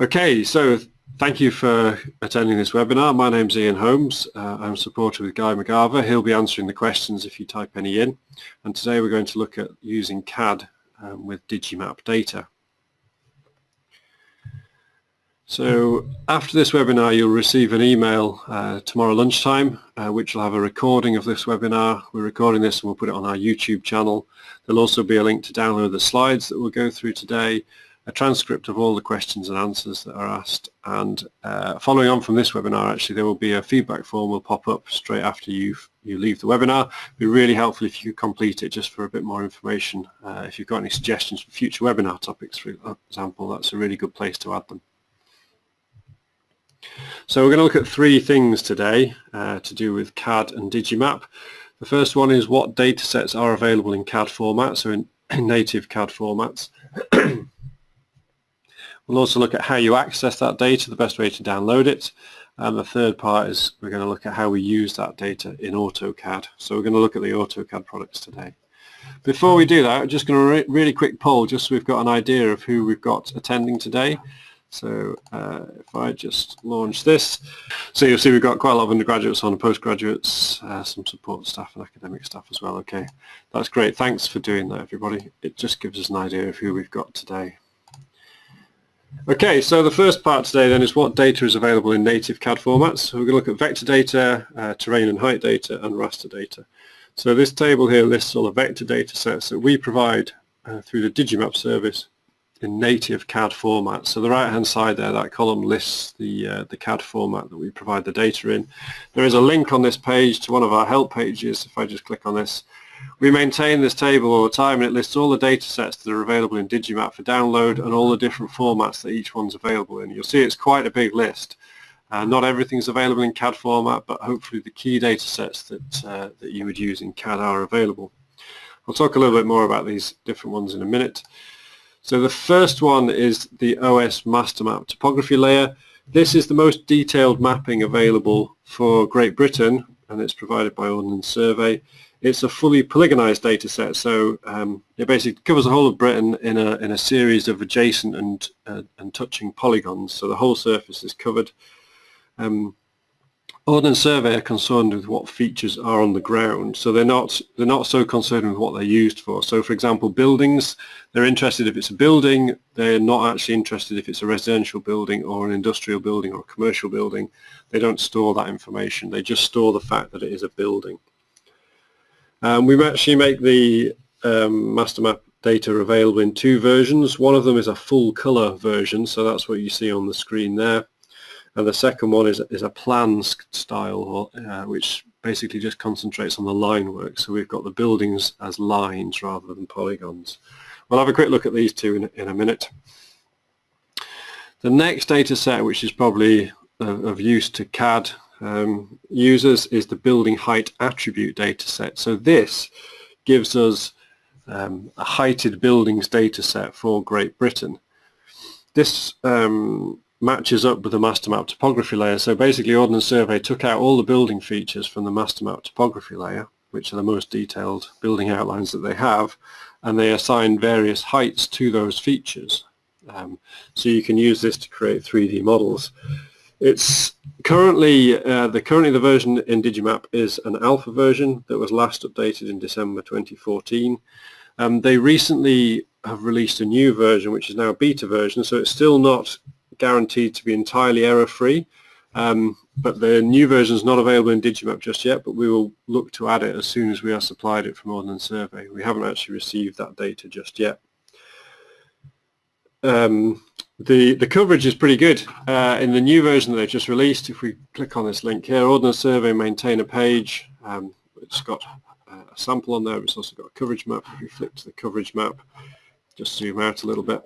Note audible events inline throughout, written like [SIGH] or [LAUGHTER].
Okay, so thank you for attending this webinar. My name's Ian Holmes. Uh, I'm supporter with Guy McGarva. He'll be answering the questions if you type any in. And today we're going to look at using CAD um, with Digimap data. So after this webinar you'll receive an email uh, tomorrow lunchtime uh, which will have a recording of this webinar. We're recording this and we'll put it on our YouTube channel. There'll also be a link to download the slides that we'll go through today, a transcript of all the questions and answers that are asked and uh, following on from this webinar actually there will be a feedback form will pop up straight after you you leave the webinar. It'd be really helpful if you could complete it just for a bit more information. Uh, if you've got any suggestions for future webinar topics for example that's a really good place to add them. So we're going to look at three things today uh, to do with CAD and Digimap. The first one is what data sets are available in CAD format, so in, in native CAD formats. [CLEARS THROAT] we'll also look at how you access that data, the best way to download it. And the third part is we're going to look at how we use that data in AutoCAD. So we're going to look at the AutoCAD products today. Before we do that, I'm just going to re really quick poll just so we've got an idea of who we've got attending today. So uh, if I just launch this, so you'll see we've got quite a lot of undergraduates on, postgraduates, uh, some support staff and academic staff as well. Okay, that's great. Thanks for doing that, everybody. It just gives us an idea of who we've got today. Okay, so the first part today then is what data is available in native CAD formats. So we're going to look at vector data, uh, terrain and height data, and raster data. So this table here lists all the vector data sets that we provide uh, through the Digimap service in native CAD format. So the right hand side there, that column lists the, uh, the CAD format that we provide the data in. There is a link on this page to one of our help pages. If I just click on this, we maintain this table all the time and it lists all the data sets that are available in Digimap for download and all the different formats that each one's available in. You'll see it's quite a big list. Uh, not everything is available in CAD format, but hopefully the key data sets that, uh, that you would use in CAD are available. I'll talk a little bit more about these different ones in a minute. So the first one is the OS master map topography layer. This is the most detailed mapping available for Great Britain and it's provided by Ordnance Survey. It's a fully polygonized data set, so um, it basically covers the whole of Britain in a, in a series of adjacent and, uh, and touching polygons, so the whole surface is covered. Um, Ordnance Survey are concerned with what features are on the ground, so they're not they're not so concerned with what they're used for. So, for example, buildings, they're interested if it's a building. They're not actually interested if it's a residential building or an industrial building or a commercial building. They don't store that information. They just store the fact that it is a building. Um, we actually make the um, master map data available in two versions. One of them is a full color version, so that's what you see on the screen there and the second one is, is a plan style uh, which basically just concentrates on the line work so we've got the buildings as lines rather than polygons. We'll have a quick look at these two in, in a minute. The next data set which is probably of, of use to CAD um, users is the building height attribute data set. So this gives us um, a heighted buildings data set for Great Britain. This um, matches up with the master map topography layer. So basically Ordnance Survey took out all the building features from the master map topography layer, which are the most detailed building outlines that they have, and they assigned various heights to those features. Um, so you can use this to create 3D models. It's currently, uh, the currently the version in Digimap is an alpha version that was last updated in December 2014. Um, they recently have released a new version which is now a beta version so it's still not guaranteed to be entirely error-free. Um, but the new version is not available in Digimap just yet, but we will look to add it as soon as we are supplied it from Ordnance Survey. We haven't actually received that data just yet. Um, the, the coverage is pretty good. Uh, in the new version that they've just released, if we click on this link here, Ordnance Survey maintain a page. Um, it's got a sample on there, it's also got a coverage map. If we flip to the coverage map, just zoom out a little bit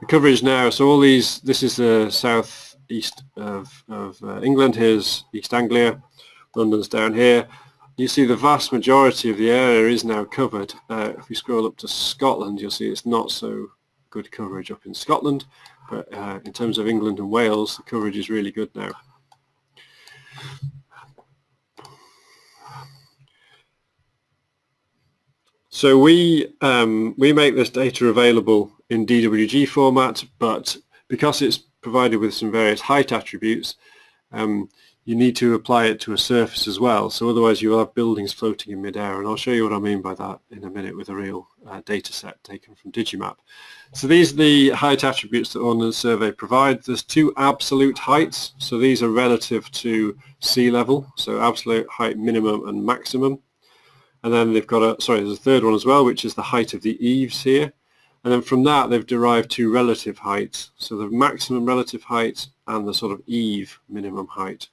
the coverage now, so all these, this is the south east of, of uh, England, here's East Anglia, London's down here. You see the vast majority of the area is now covered. Uh, if we scroll up to Scotland, you'll see it's not so good coverage up in Scotland, but uh, in terms of England and Wales, the coverage is really good now. So we um, we make this data available in DWG format, but because it's provided with some various height attributes, um, you need to apply it to a surface as well. So otherwise you will have buildings floating in midair. And I'll show you what I mean by that in a minute with a real uh, data set taken from Digimap. So these are the height attributes that Ordnance Survey provides. There's two absolute heights. So these are relative to sea level. So absolute height minimum and maximum. And then they've got a, sorry, there's a third one as well, which is the height of the eaves here. And then from that, they've derived two relative heights. So the maximum relative height and the sort of eave minimum height.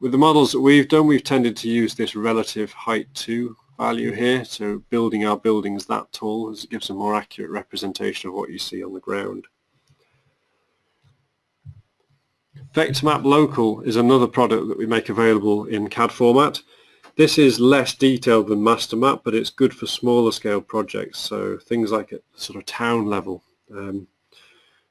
With the models that we've done, we've tended to use this relative height 2 value here, so building our buildings that tall gives a more accurate representation of what you see on the ground. VectorMap Local is another product that we make available in CAD format. This is less detailed than MasterMap, but it's good for smaller scale projects, so things like at sort of town level. Um,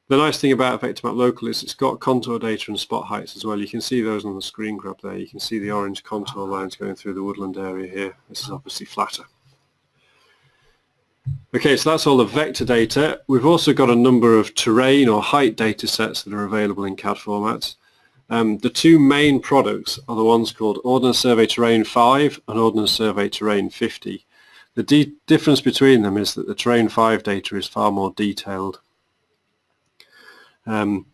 the nice thing about VectorMap Local is it's got contour data and spot heights as well. You can see those on the screen grab there. You can see the orange contour lines going through the woodland area here. This is obviously flatter. Okay, so that's all the vector data. We've also got a number of terrain or height data sets that are available in CAD formats. Um, the two main products are the ones called Ordnance Survey Terrain 5 and Ordnance Survey Terrain 50. The difference between them is that the Terrain 5 data is far more detailed um,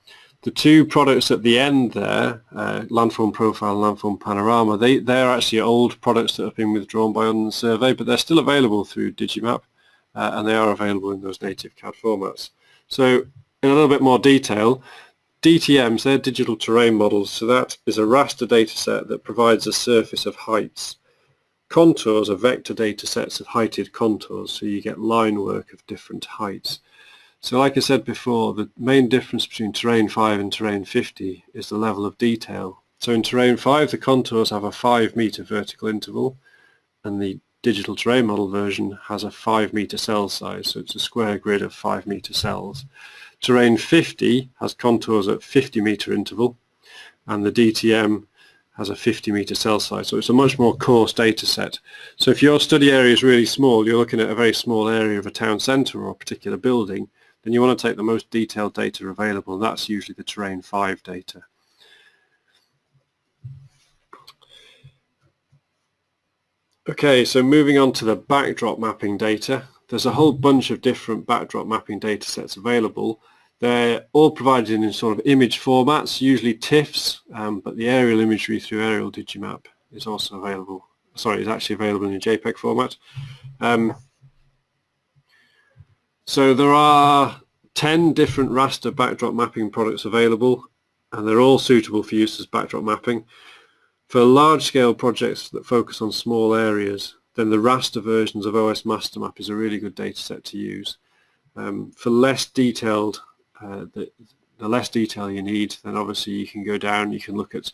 the two products at the end there, uh, Landform Profile and Landform Panorama, they, they're actually old products that have been withdrawn by Ordnance Survey, but they're still available through Digimap, uh, and they are available in those native CAD formats. So in a little bit more detail, DTMs, they're digital terrain models, so that is a raster data set that provides a surface of heights. Contours are vector data sets of heighted contours, so you get line work of different heights. So like I said before, the main difference between Terrain 5 and Terrain 50 is the level of detail. So in Terrain 5 the contours have a 5 meter vertical interval and the digital terrain model version has a 5 meter cell size, so it's a square grid of 5 meter cells. Terrain 50 has contours at 50 meter interval and the DTM has a 50 meter cell size, so it's a much more coarse data set. So if your study area is really small, you're looking at a very small area of a town centre or a particular building, then you want to take the most detailed data available that's usually the terrain 5 data. Okay, so moving on to the backdrop mapping data. There's a whole bunch of different backdrop mapping data sets available. They're all provided in sort of image formats, usually TIFFs, um, but the aerial imagery through Aerial Digimap is also available. Sorry, is actually available in a JPEG format. Um, so there are 10 different raster backdrop mapping products available and they're all suitable for use as backdrop mapping. For large-scale projects that focus on small areas, then the raster versions of OS Mastermap is a really good data set to use. Um, for less detailed, uh, the, the less detail you need, then obviously you can go down, you can look at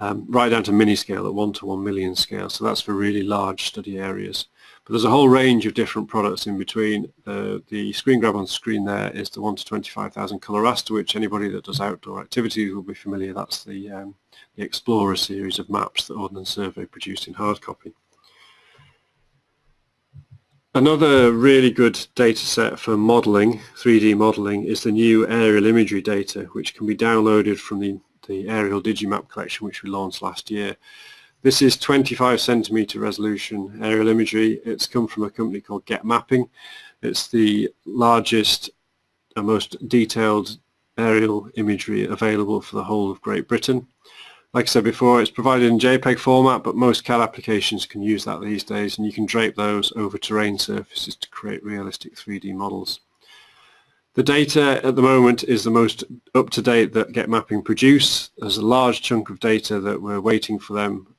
um, right down to MiniScale at 1 to 1 million scale, so that's for really large study areas. But there's a whole range of different products in between. The, the screen grab on the screen there is the 1 to 25,000 colour raster, which anybody that does outdoor activities will be familiar. That's the, um, the Explorer series of maps that Ordnance Survey produced in hard copy. Another really good data set for modelling, 3D modelling, is the new aerial imagery data, which can be downloaded from the, the Aerial Digimap collection, which we launched last year. This is 25 centimeter resolution aerial imagery. It's come from a company called Getmapping. It's the largest and most detailed aerial imagery available for the whole of Great Britain. Like I said before, it's provided in JPEG format, but most CAD applications can use that these days, and you can drape those over terrain surfaces to create realistic 3D models. The data at the moment is the most up-to-date that Getmapping produce. There's a large chunk of data that we're waiting for them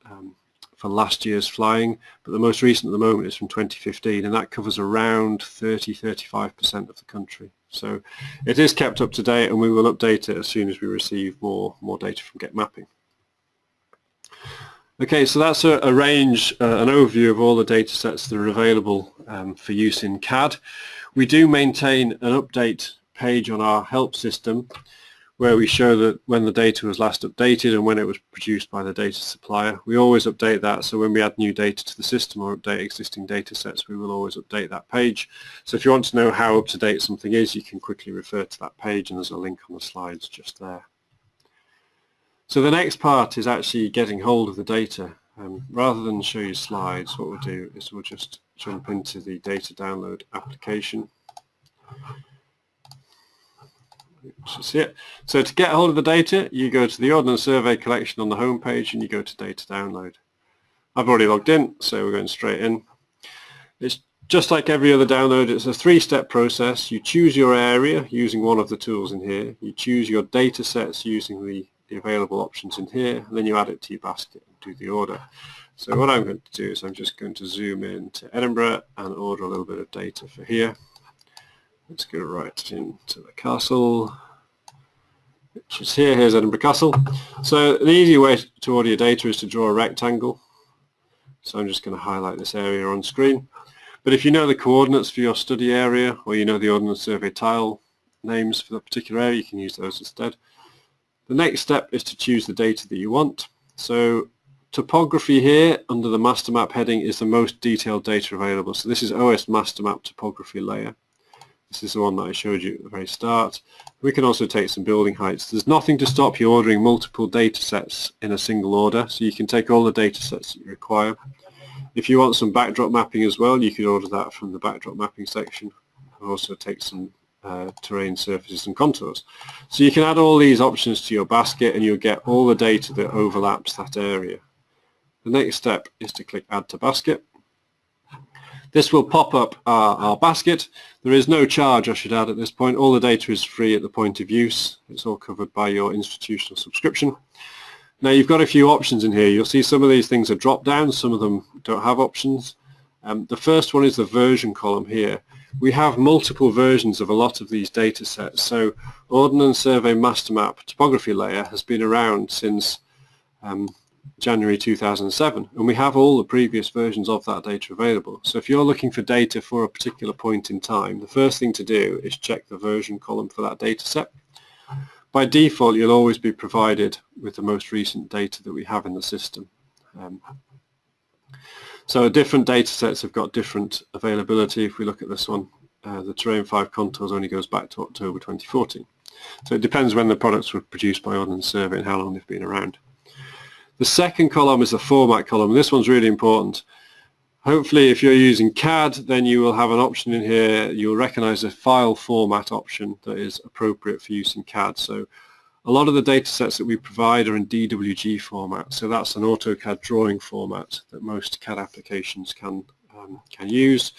for last year's flying, but the most recent at the moment is from 2015 and that covers around 30-35% of the country. So it is kept up to date and we will update it as soon as we receive more, more data from Getmapping. Okay, so that's a, a range, uh, an overview of all the data sets that are available um, for use in CAD. We do maintain an update page on our help system where we show that when the data was last updated and when it was produced by the data supplier. We always update that so when we add new data to the system or update existing data sets we will always update that page. So if you want to know how up to date something is you can quickly refer to that page and there's a link on the slides just there. So the next part is actually getting hold of the data. Um, rather than show you slides, what we'll do is we'll just jump into the data download application. Just it. So to get hold of the data, you go to the Ordnance Survey collection on the home page and you go to data download. I've already logged in, so we're going straight in. It's just like every other download, it's a three-step process. You choose your area using one of the tools in here. You choose your data sets using the, the available options in here, and then you add it to your basket and do the order. So what I'm going to do is I'm just going to zoom in to Edinburgh and order a little bit of data for here. Let's go right into the castle, which is here. Here's Edinburgh Castle. So the easy way to order your data is to draw a rectangle. So I'm just going to highlight this area on screen. But if you know the coordinates for your study area or you know the Ordnance Survey tile names for the particular area, you can use those instead. The next step is to choose the data that you want. So topography here under the master map heading is the most detailed data available. So this is OS master map topography layer. This is the one that I showed you at the very start. We can also take some building heights. There's nothing to stop you ordering multiple data sets in a single order, so you can take all the data sets that you require. If you want some backdrop mapping as well, you can order that from the backdrop mapping section. Also take some uh, terrain surfaces and contours. So you can add all these options to your basket and you'll get all the data that overlaps that area. The next step is to click add to basket. This will pop up our, our, basket. There is no charge, I should add, at this point. All the data is free at the point of use. It's all covered by your institutional subscription. Now you've got a few options in here. You'll see some of these things are drop down, some of them don't have options. Um, the first one is the version column here. We have multiple versions of a lot of these data sets. So Ordnance Survey Master Map topography layer has been around since um, January 2007 and we have all the previous versions of that data available. So if you're looking for data for a particular point in time, the first thing to do is check the version column for that data set by default, you'll always be provided with the most recent data that we have in the system. Um, so different data sets have got different availability. If we look at this one, uh, the Terrain 5 contours only goes back to October 2014. So it depends when the products were produced by Ordnance Survey and how long they've been around. The second column is the format column. This one's really important. Hopefully if you're using CAD then you will have an option in here, you'll recognize a file format option that is appropriate for use in CAD. So a lot of the data sets that we provide are in DWG format, so that's an AutoCAD drawing format that most CAD applications can, um, can use.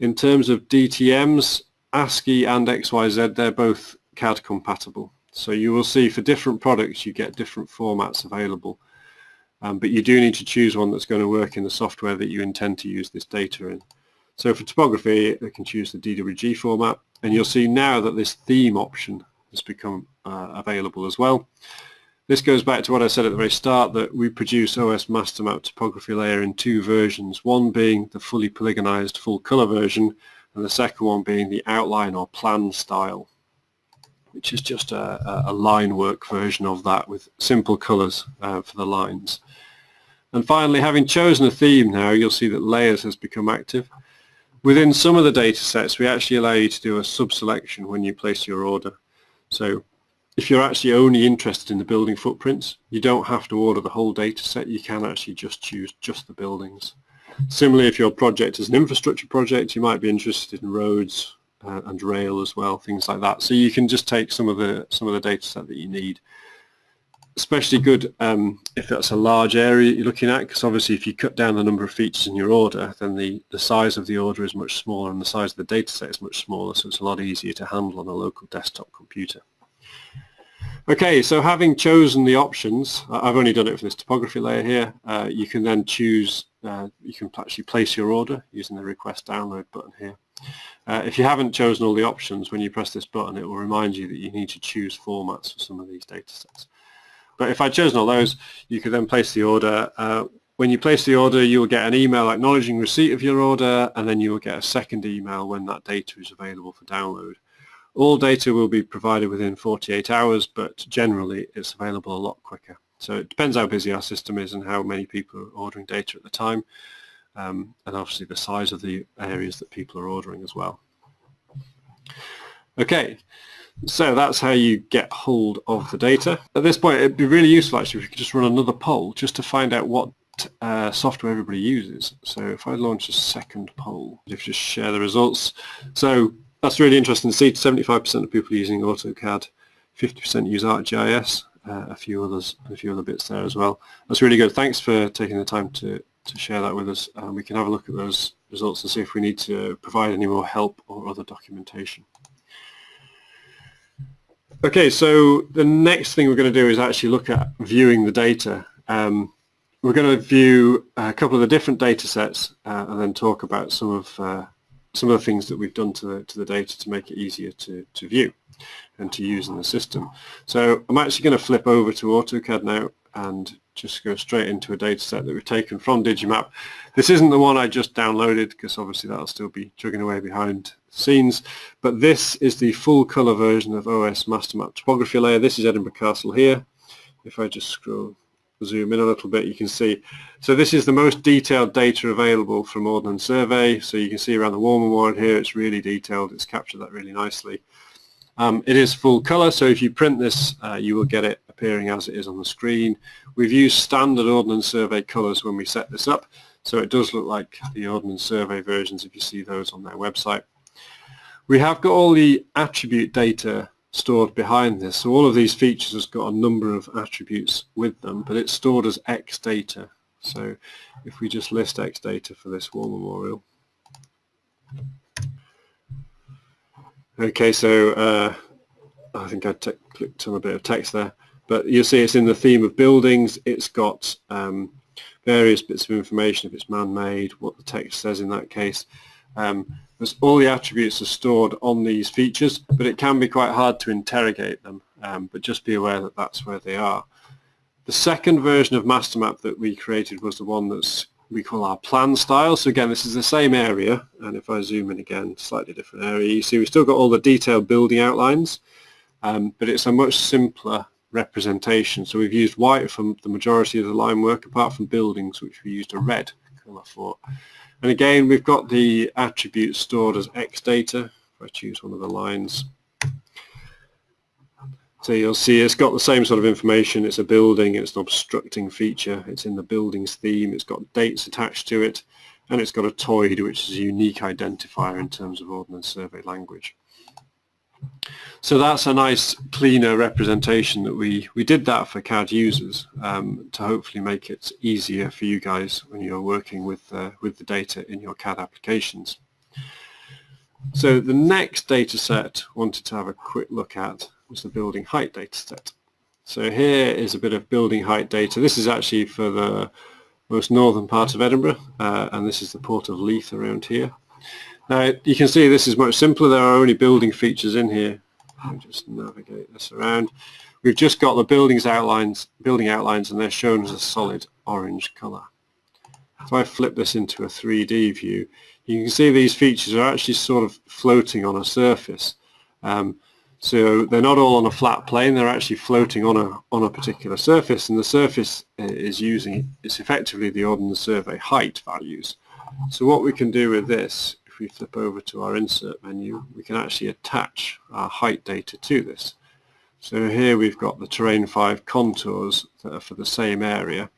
In terms of DTMs, ASCII and XYZ, they're both CAD compatible. So you will see for different products you get different formats available. Um, but you do need to choose one that's going to work in the software that you intend to use this data in. So for topography, they can choose the DWG format, and you'll see now that this theme option has become uh, available as well. This goes back to what I said at the very start, that we produce OS Master Map topography layer in two versions, one being the fully polygonized full color version, and the second one being the outline or plan style, which is just a, a line work version of that with simple colors uh, for the lines. And finally, having chosen a theme now, you'll see that layers has become active. Within some of the data sets, we actually allow you to do a sub-selection when you place your order. So if you're actually only interested in the building footprints, you don't have to order the whole data set. You can actually just choose just the buildings. Similarly, if your project is an infrastructure project, you might be interested in roads uh, and rail as well, things like that. So you can just take some of the some of the data set that you need especially good um, if that's a large area you're looking at because obviously if you cut down the number of features in your order then the, the size of the order is much smaller and the size of the data set is much smaller so it's a lot easier to handle on a local desktop computer. Okay, so having chosen the options, I've only done it for this topography layer here, uh, you can then choose, uh, you can actually place your order using the request download button here. Uh, if you haven't chosen all the options, when you press this button it will remind you that you need to choose formats for some of these data sets. But if I'd chosen all those, you could then place the order. Uh, when you place the order, you will get an email acknowledging receipt of your order, and then you will get a second email when that data is available for download. All data will be provided within 48 hours, but generally it's available a lot quicker. So it depends how busy our system is and how many people are ordering data at the time, um, and obviously the size of the areas that people are ordering as well. Okay, So that's how you get hold of the data. At this point, it'd be really useful actually if you could just run another poll just to find out what uh, software everybody uses. So if I launch a second poll, if you just share the results. So that's really interesting to see. 75% of people using AutoCAD, 50% use ArcGIS, uh, a few others, a few other bits there as well. That's really good. Thanks for taking the time to, to share that with us. and we can have a look at those results and see if we need to provide any more help or other documentation. Okay, so the next thing we're going to do is actually look at viewing the data. Um, we're going to view a couple of the different data sets uh, and then talk about some of uh, some of the things that we've done to the, to the data to make it easier to, to view and to use in the system. So I'm actually going to flip over to AutoCAD now and just go straight into a data set that we've taken from Digimap. This isn't the one I just downloaded because obviously that'll still be chugging away behind scenes, but this is the full color version of OS Mastermap topography layer. This is Edinburgh Castle here. If I just scroll zoom in a little bit, you can see. So this is the most detailed data available from Ordnance Survey. So you can see around the War Memorial here, it's really detailed. It's captured that really nicely. Um, it is full color, so if you print this, uh, you will get it appearing as it is on the screen. We've used standard Ordnance Survey colors when we set this up, so it does look like the Ordnance Survey versions if you see those on their website. We have got all the attribute data stored behind this. So all of these features has got a number of attributes with them, but it's stored as X data. So if we just list X data for this war memorial. Okay, so uh, I think I clicked on a bit of text there, but you'll see it's in the theme of buildings. It's got um, various bits of information, if it's man-made, what the text says in that case. Um, because all the attributes are stored on these features, but it can be quite hard to interrogate them, um, but just be aware that that's where they are. The second version of MasterMap that we created was the one that's we call our plan style. So again, this is the same area, and if I zoom in again, slightly different area, you see we've still got all the detailed building outlines, um, but it's a much simpler representation. So we've used white for the majority of the line work, apart from buildings, which we used a red colour for. And again, we've got the attributes stored as X data. If I choose one of the lines. So you'll see it's got the same sort of information. It's a building, it's an obstructing feature, it's in the building's theme, it's got dates attached to it, and it's got a TOID, which is a unique identifier in terms of Ordnance Survey language. So that's a nice cleaner representation that we, we did that for CAD users um, to hopefully make it easier for you guys when you're working with, uh, with the data in your CAD applications. So the next data set wanted to have a quick look at was the building height data set. So here is a bit of building height data. This is actually for the most northern part of Edinburgh uh, and this is the port of Leith around here. Now you can see this is much simpler. There are only building features in here. Me just navigate this around. We've just got the buildings outlines, building outlines, and they're shown as a solid orange color. If I flip this into a 3D view, you can see these features are actually sort of floating on a surface. Um, so they're not all on a flat plane, they're actually floating on a, on a particular surface, and the surface uh, is using, it's effectively the Ordnance Survey height values. So what we can do with this if we flip over to our insert menu, we can actually attach our height data to this. So here we've got the Terrain 5 contours that are for the same area.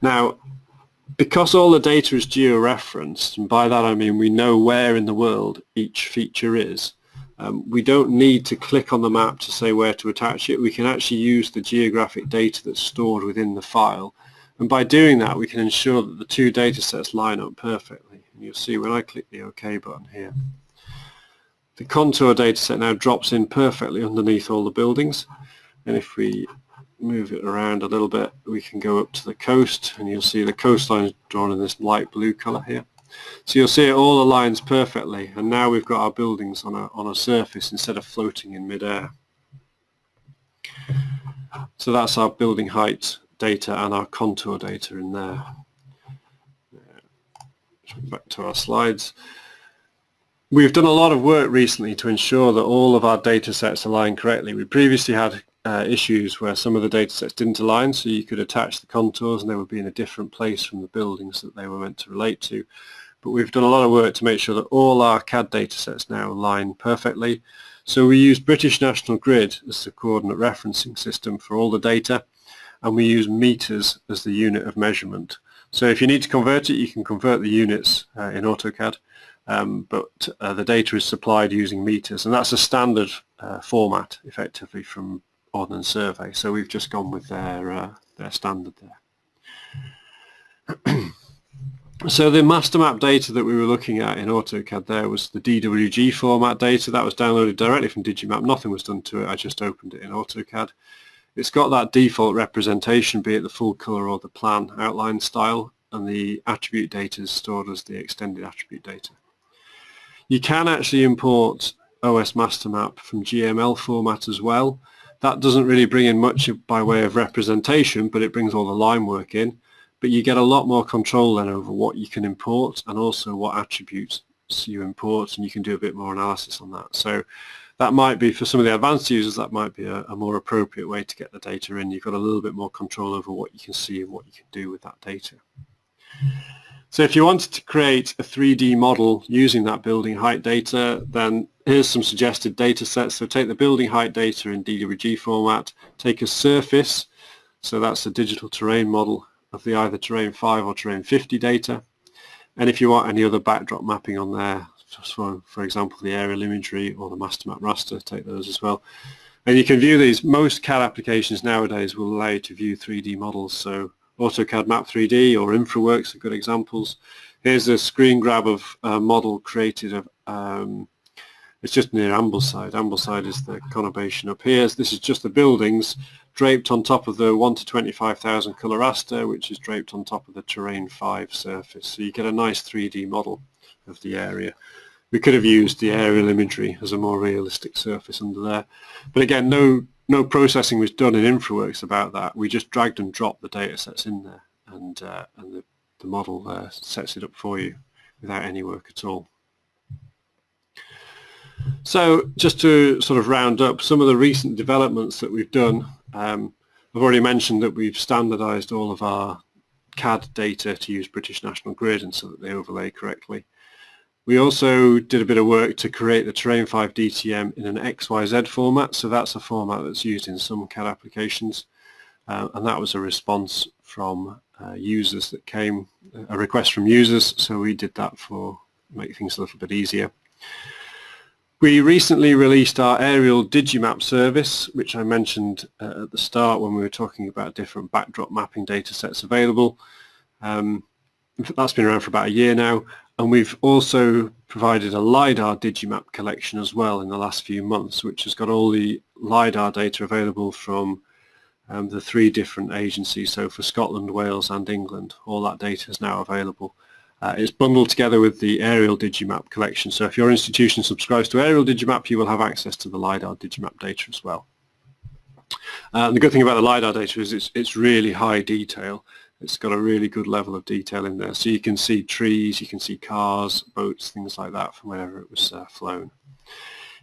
Now, because all the data is georeferenced, and by that I mean we know where in the world each feature is, um, we don't need to click on the map to say where to attach it. We can actually use the geographic data that's stored within the file. And by doing that, we can ensure that the two data sets line up perfectly. And you'll see when I click the OK button here, the contour dataset now drops in perfectly underneath all the buildings. And if we move it around a little bit, we can go up to the coast and you'll see the coastline is drawn in this light blue color here. So you'll see it all aligns perfectly and now we've got our buildings on a, on a surface instead of floating in midair. So that's our building height data and our contour data in there back to our slides. We've done a lot of work recently to ensure that all of our data sets align correctly. We previously had uh, issues where some of the data sets didn't align, so you could attach the contours and they would be in a different place from the buildings that they were meant to relate to. But we've done a lot of work to make sure that all our CAD data sets now align perfectly. So we use British National Grid as the coordinate referencing system for all the data and we use meters as the unit of measurement. So if you need to convert it, you can convert the units uh, in AutoCAD, um, but uh, the data is supplied using meters and that's a standard uh, format effectively from Ordnance Survey. So we've just gone with their, uh, their standard there. [CLEARS THROAT] So the master map data that we were looking at in AutoCAD there was the DWG format data that was downloaded directly from Digimap. Nothing was done to it. I just opened it in AutoCAD. It's got that default representation, be it the full color or the plan outline style, and the attribute data is stored as the extended attribute data. You can actually import OS master map from GML format as well. That doesn't really bring in much by way of representation, but it brings all the line work in but you get a lot more control then over what you can import and also what attributes you import and you can do a bit more analysis on that. So that might be, for some of the advanced users, that might be a, a, more appropriate way to get the data in. You've got a little bit more control over what you can see and what you can do with that data. So if you wanted to create a 3D model using that building height data, then here's some suggested data sets. So take the building height data in DWG format, take a surface, so that's a digital terrain model of the either terrain 5 or terrain 50 data. And if you want any other backdrop mapping on there, for, for example, the aerial imagery or the master map raster, take those as well. And you can view these. Most CAD applications nowadays will allow you to view 3D models. So AutoCAD Map 3D or InfraWorks are good examples. Here's a screen grab of a model created of, um, it's just near Ambleside. Ambleside is the conurbation up here. This is just the buildings draped on top of the 1 to 25,000 colour raster, which is draped on top of the Terrain 5 surface. So you get a nice 3D model of the area. We could have used the aerial imagery as a more realistic surface under there. But again, no, no processing was done in InfraWorks about that. We just dragged and dropped the data sets in there and, uh, and the, the model uh, sets it up for you without any work at all. So just to sort of round up some of the recent developments that we've done um, I've already mentioned that we've standardized all of our CAD data to use British National Grid and so that they overlay correctly. We also did a bit of work to create the Terrain 5 DTM in an XYZ format, so that's a format that's used in some CAD applications, uh, and that was a response from uh, users that came, a request from users, so we did that for make things a little bit easier. We recently released our aerial Digimap service, which I mentioned uh, at the start when we were talking about different backdrop mapping data sets available. Um, that's been around for about a year now, and we've also provided a LiDAR Digimap collection as well in the last few months, which has got all the LiDAR data available from um, the three different agencies. So for Scotland, Wales and England, all that data is now available. Uh, it's bundled together with the aerial Digimap collection. So if your institution subscribes to aerial Digimap, you will have access to the LiDAR Digimap data as well. Uh, the good thing about the LiDAR data is it's, it's really high detail. It's got a really good level of detail in there. So you can see trees, you can see cars, boats, things like that from wherever it was uh, flown.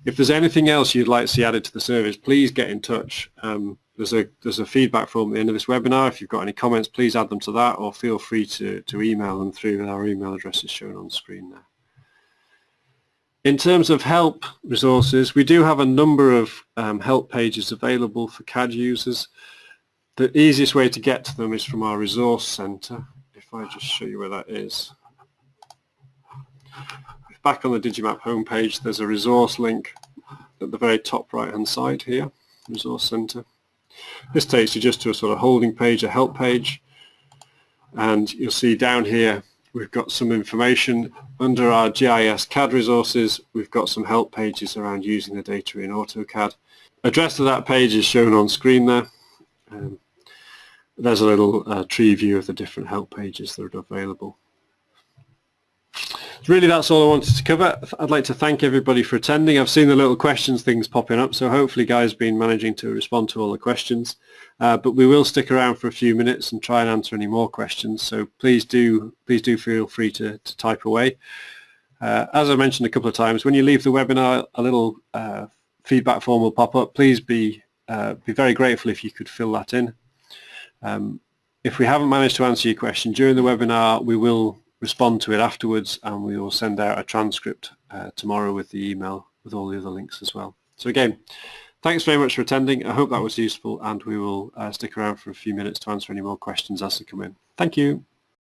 If there's anything else you'd like to see added to the service, please get in touch. Um, there's a there's a feedback form at the end of this webinar. If you've got any comments, please add them to that or feel free to, to email them through our email address is shown on screen there. In terms of help resources, we do have a number of um, help pages available for CAD users. The easiest way to get to them is from our resource center. If I just show you where that is. Back on the Digimap homepage, there's a resource link at the very top right hand side here, resource center. This takes you just to a sort of holding page, a help page, and you'll see down here we've got some information. Under our GIS CAD resources, we've got some help pages around using the data in AutoCAD. Address to that page is shown on screen there. Um, there's a little uh, tree view of the different help pages that are available really that's all I wanted to cover. I'd like to thank everybody for attending. I've seen the little questions things popping up, so hopefully guys been managing to respond to all the questions. Uh, but we will stick around for a few minutes and try and answer any more questions. So please do please do feel free to, to type away. Uh, as I mentioned a couple of times, when you leave the webinar, a little uh, feedback form will pop up. Please be uh, be very grateful if you could fill that in. Um, if we haven't managed to answer your question during the webinar, we will respond to it afterwards and we will send out a transcript uh, tomorrow with the email with all the other links as well. So again, thanks very much for attending. I hope that was useful and we will uh, stick around for a few minutes to answer any more questions as they come in. Thank you.